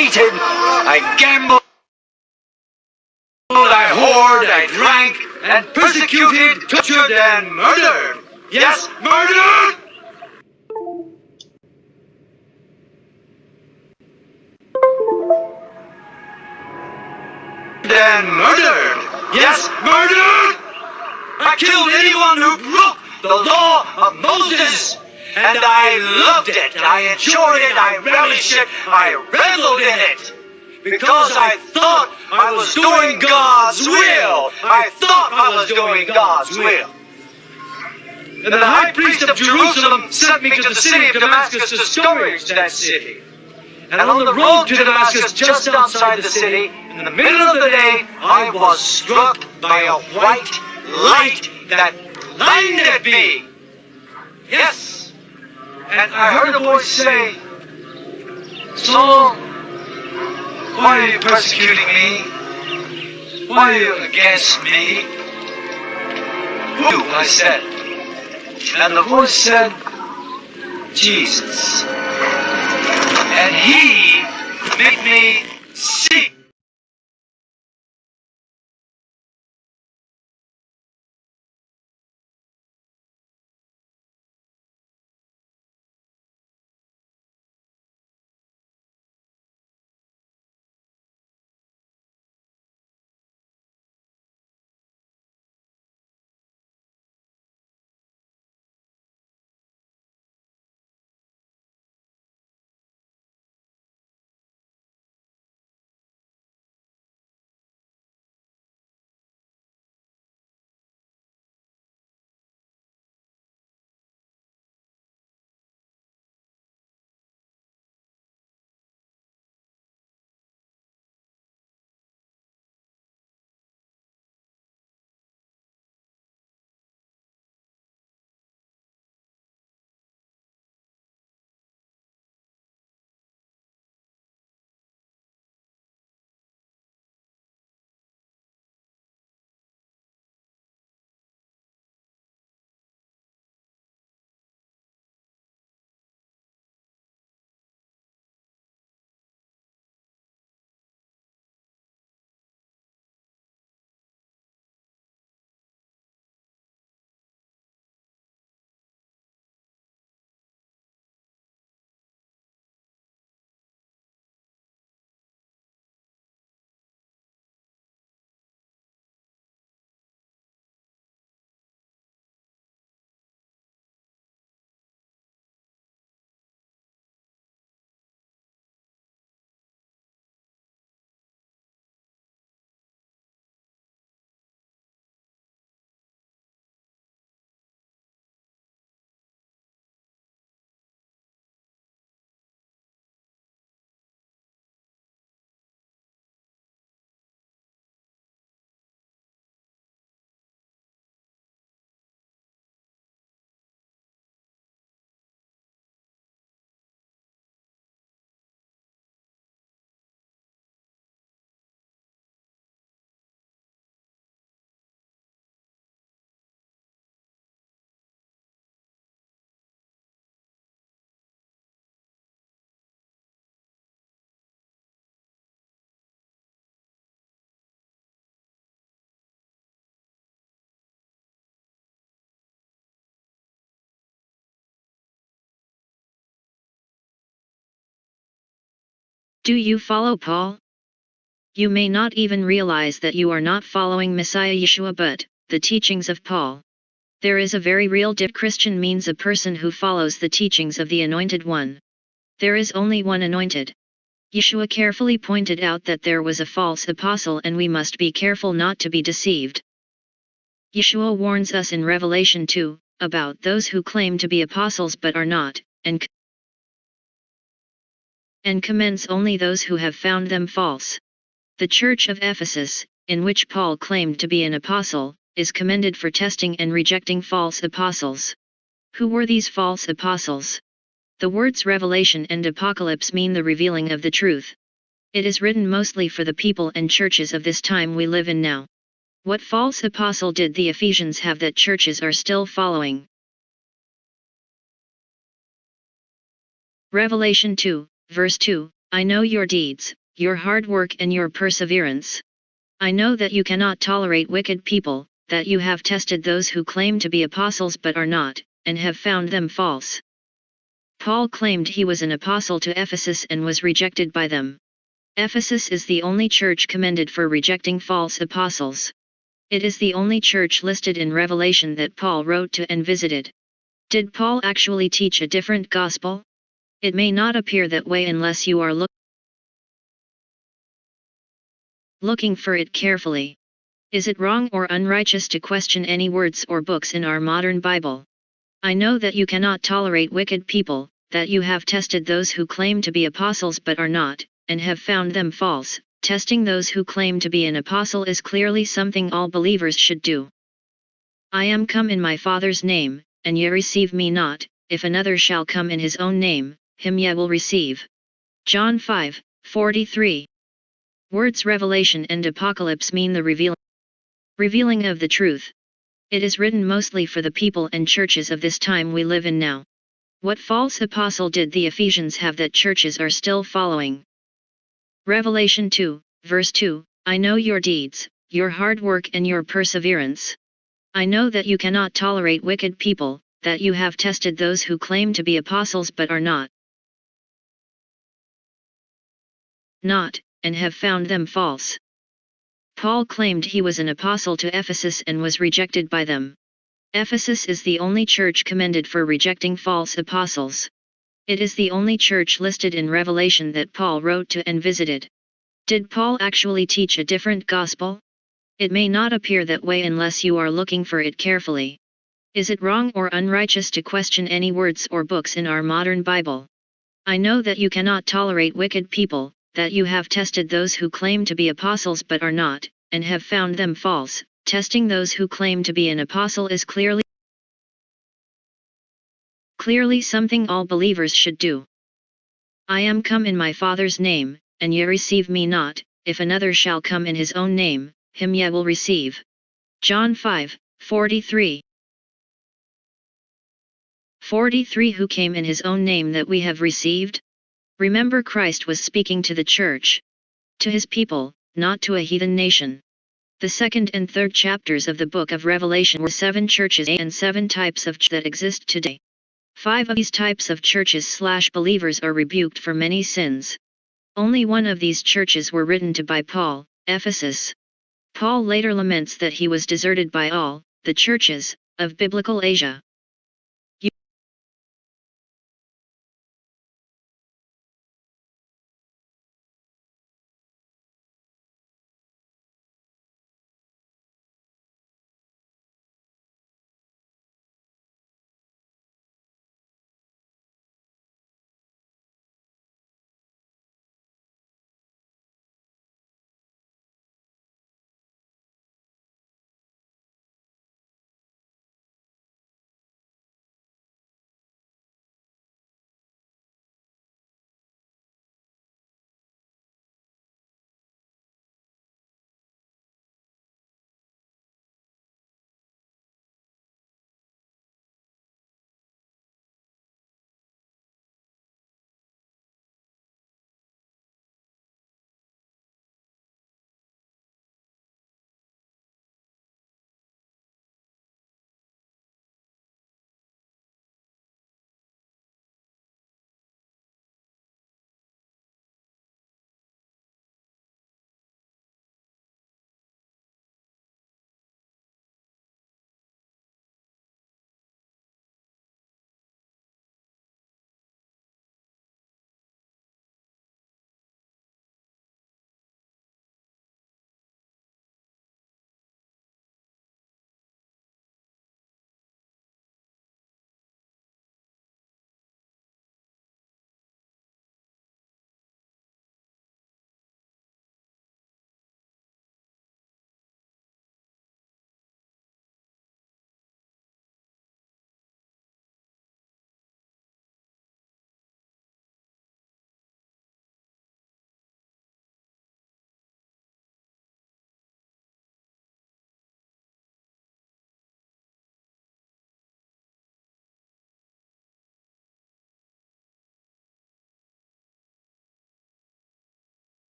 cheated, I gambled, I whored, I drank, and persecuted, tortured, and murdered. Yes, murdered! And murdered! Yes, murdered! I killed anyone who broke the law of Moses! And I loved it, I enjoyed it, I relished it, I reveled in it! Because I thought I was doing God's will! I thought I was doing God's will! And the high priest of Jerusalem sent me to the city of Damascus to scourge that city. And on the road to Damascus, just outside the city, in the middle of the day, I was struck by a white light that blinded me. Yes. And I heard a voice say, Saul, why are you persecuting me? Why are you against me? Who? I said. And the voice said, Jesus. And he made me see. Do you follow Paul? You may not even realize that you are not following Messiah Yeshua but, the teachings of Paul. There is a very real dip Christian means a person who follows the teachings of the Anointed One. There is only one anointed. Yeshua carefully pointed out that there was a false apostle and we must be careful not to be deceived. Yeshua warns us in Revelation 2, about those who claim to be apostles but are not, and and commends only those who have found them false. The Church of Ephesus, in which Paul claimed to be an apostle, is commended for testing and rejecting false apostles. Who were these false apostles? The words revelation and apocalypse mean the revealing of the truth. It is written mostly for the people and churches of this time we live in now. What false apostle did the Ephesians have that churches are still following? Revelation 2, verse 2, I know your deeds, your hard work and your perseverance. I know that you cannot tolerate wicked people, that you have tested those who claim to be apostles but are not, and have found them false. Paul claimed he was an apostle to Ephesus and was rejected by them. Ephesus is the only church commended for rejecting false apostles. It is the only church listed in Revelation that Paul wrote to and visited. Did Paul actually teach a different gospel? It may not appear that way unless you are look looking for it carefully. Is it wrong or unrighteous to question any words or books in our modern Bible? I know that you cannot tolerate wicked people, that you have tested those who claim to be apostles but are not, and have found them false. Testing those who claim to be an apostle is clearly something all believers should do. I am come in my Father's name, and ye receive me not, if another shall come in his own name, him ye will receive. John 5, 43. Words revelation and apocalypse mean the reveal revealing of the truth. It is written mostly for the people and churches of this time we live in now. What false apostle did the Ephesians have that churches are still following? Revelation 2, verse 2 I know your deeds, your hard work and your perseverance. I know that you cannot tolerate wicked people, that you have tested those who claim to be apostles but are not. Not, and have found them false. Paul claimed he was an apostle to Ephesus and was rejected by them. Ephesus is the only church commended for rejecting false apostles. It is the only church listed in Revelation that Paul wrote to and visited. Did Paul actually teach a different gospel? It may not appear that way unless you are looking for it carefully. Is it wrong or unrighteous to question any words or books in our modern Bible? I know that you cannot tolerate wicked people, that you have tested those who claim to be apostles but are not, and have found them false. Testing those who claim to be an apostle is clearly clearly something all believers should do. I am come in my Father's name, and ye receive me not, if another shall come in his own name, him ye will receive. John 5, 43 43 Who came in his own name that we have received? Remember Christ was speaking to the church. To his people, not to a heathen nation. The second and third chapters of the book of Revelation were seven churches and seven types of ch that exist today. Five of these types of churches slash believers are rebuked for many sins. Only one of these churches were written to by Paul, Ephesus. Paul later laments that he was deserted by all, the churches, of biblical Asia.